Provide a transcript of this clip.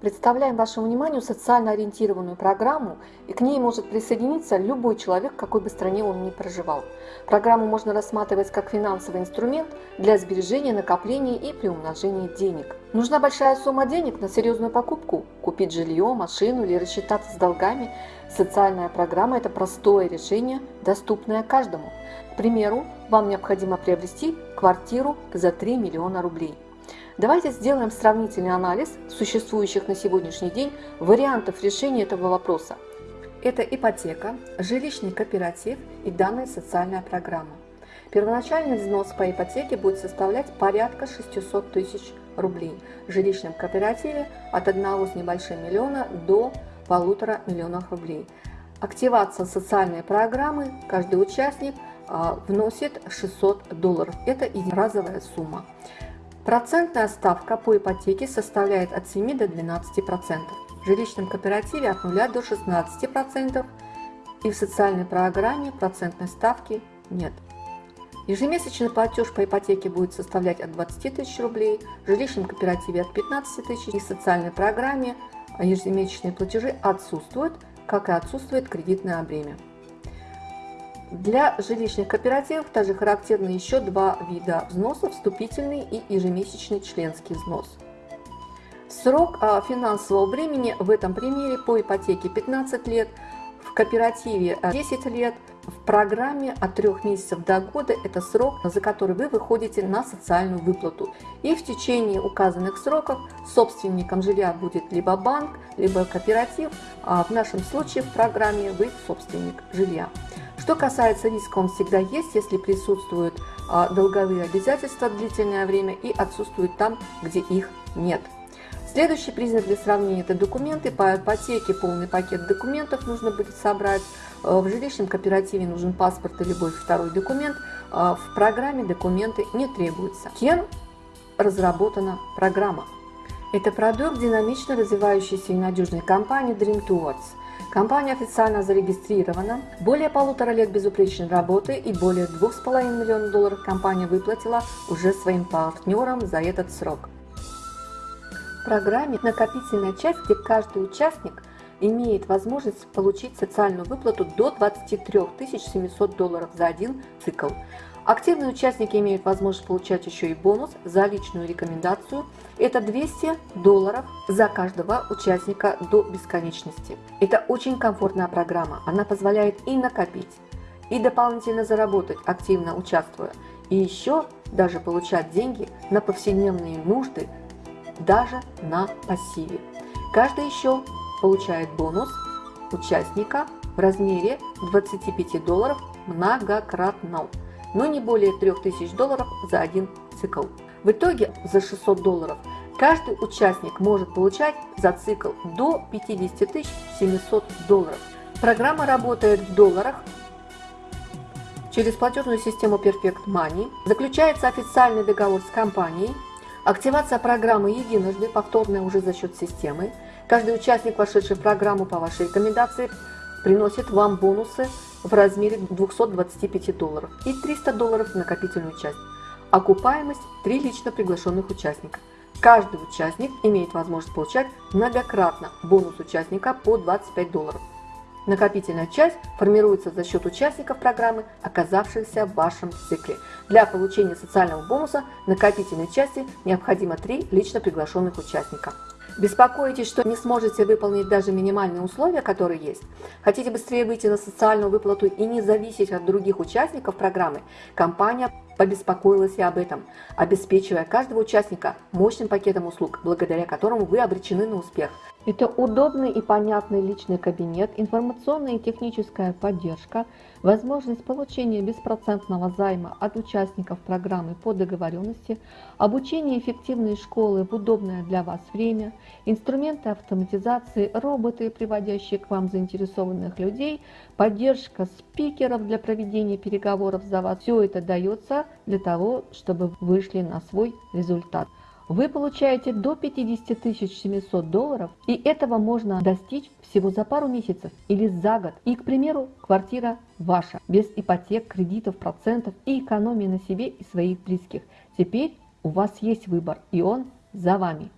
Представляем вашему вниманию социально ориентированную программу, и к ней может присоединиться любой человек, какой бы стране он ни проживал. Программу можно рассматривать как финансовый инструмент для сбережения, накопления и приумножения денег. Нужна большая сумма денег на серьезную покупку, купить жилье, машину или рассчитаться с долгами. Социальная программа – это простое решение, доступное каждому. К примеру, вам необходимо приобрести квартиру за 3 миллиона рублей – Давайте сделаем сравнительный анализ существующих на сегодняшний день вариантов решения этого вопроса. Это ипотека, жилищный кооператив и данная социальная программа. Первоначальный взнос по ипотеке будет составлять порядка 600 тысяч рублей. В жилищном кооперативе от 1 с небольшим миллиона до полутора миллионов рублей. Активация социальной программы каждый участник а, вносит 600 долларов. Это разовая сумма. Процентная ставка по ипотеке составляет от 7 до 12%, в жилищном кооперативе от 0 до 16% и в социальной программе процентной ставки нет. Ежемесячный платеж по ипотеке будет составлять от 20 тысяч рублей, в жилищном кооперативе от 15 тысяч и в социальной программе ежемесячные платежи отсутствуют, как и отсутствует кредитное бремя. Для жилищных кооперативов также характерны еще два вида взносов – вступительный и ежемесячный членский взнос. Срок а, финансового времени в этом примере по ипотеке 15 лет, в кооперативе 10 лет, в программе от 3 месяцев до года – это срок, за который вы выходите на социальную выплату. И в течение указанных сроков собственником жилья будет либо банк, либо кооператив, а в нашем случае в программе вы собственник жилья. Что касается риска, он всегда есть, если присутствуют а, долговые обязательства длительное время и отсутствуют там, где их нет. Следующий признак для сравнения – это документы. По ипотеке полный пакет документов нужно будет собрать. А, в жилищном кооперативе нужен паспорт и любой второй документ. А, в программе документы не требуются. Кем разработана программа? Это продукт динамично развивающейся и надежной компании Dream Towards – Компания официально зарегистрирована. Более полутора лет безупречной работы и более 2,5 миллионов долларов компания выплатила уже своим партнерам за этот срок. В программе накопительная часть, где каждый участник имеет возможность получить социальную выплату до 23 700 долларов за один цикл. Активные участники имеют возможность получать еще и бонус за личную рекомендацию. Это 200 долларов за каждого участника до бесконечности. Это очень комфортная программа. Она позволяет и накопить, и дополнительно заработать, активно участвуя. И еще даже получать деньги на повседневные нужды, даже на пассиве. Каждый еще получает бонус участника в размере 25 долларов многократно но не более 3000 долларов за один цикл. В итоге за 600 долларов каждый участник может получать за цикл до 50 700 долларов. Программа работает в долларах через платежную систему Perfect Money. Заключается официальный договор с компанией. Активация программы единожды, повторная уже за счет системы. Каждый участник, вошедший в программу по вашей рекомендации, приносит вам бонусы в размере 225 долларов и 300 долларов в накопительную часть. Окупаемость 3 лично приглашенных участника. Каждый участник имеет возможность получать многократно бонус участника по 25 долларов. Накопительная часть формируется за счет участников программы, оказавшихся в вашем цикле. Для получения социального бонуса накопительной части необходимо 3 лично приглашенных участника. Беспокоитесь, что не сможете выполнить даже минимальные условия, которые есть? Хотите быстрее выйти на социальную выплату и не зависеть от других участников программы? Компания побеспокоилась и об этом, обеспечивая каждого участника мощным пакетом услуг, благодаря которому вы обречены на успех. Это удобный и понятный личный кабинет, информационная и техническая поддержка, возможность получения беспроцентного займа от участников программы по договоренности, обучение эффективной школы в удобное для вас время, инструменты автоматизации, роботы, приводящие к вам заинтересованных людей, поддержка спикеров для проведения переговоров за вас. Все это дается для того, чтобы вышли на свой результат вы получаете до 50 700 долларов, и этого можно достичь всего за пару месяцев или за год. И, к примеру, квартира ваша, без ипотек, кредитов, процентов и экономии на себе и своих близких. Теперь у вас есть выбор, и он за вами.